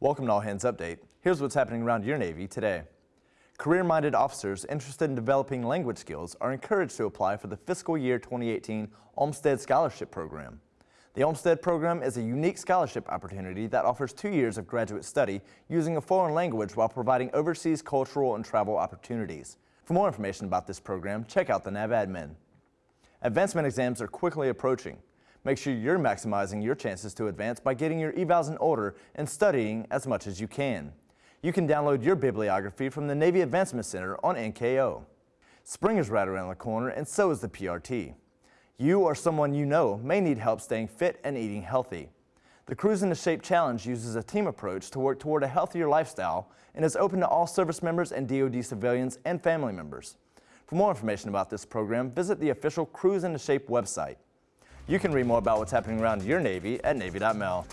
Welcome to All Hands Update. Here's what's happening around your Navy today. Career-minded officers interested in developing language skills are encouraged to apply for the fiscal year 2018 Olmsted Scholarship Program. The Olmsted Program is a unique scholarship opportunity that offers two years of graduate study using a foreign language while providing overseas cultural and travel opportunities. For more information about this program, check out the NAVADMIN. Advancement exams are quickly approaching. Make sure you're maximizing your chances to advance by getting your evals in order and studying as much as you can. You can download your bibliography from the Navy Advancement Center on NKO. Spring is right around the corner and so is the PRT. You or someone you know may need help staying fit and eating healthy. The Cruise into Shape Challenge uses a team approach to work toward a healthier lifestyle and is open to all service members and DoD civilians and family members. For more information about this program, visit the official Cruise into Shape website. You can read more about what's happening around your Navy at Navy.mil.